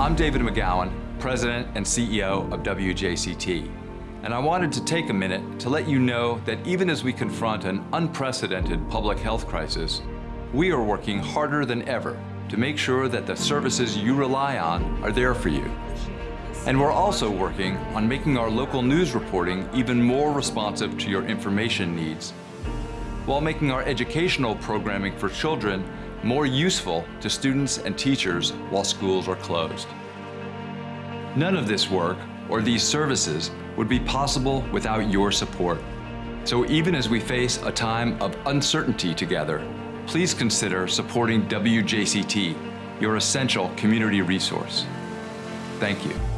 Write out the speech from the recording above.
I'm David McGowan, President and CEO of WJCT. And I wanted to take a minute to let you know that even as we confront an unprecedented public health crisis, we are working harder than ever to make sure that the services you rely on are there for you. And we're also working on making our local news reporting even more responsive to your information needs, while making our educational programming for children more useful to students and teachers while schools are closed. None of this work or these services would be possible without your support. So even as we face a time of uncertainty together, please consider supporting WJCT, your essential community resource. Thank you.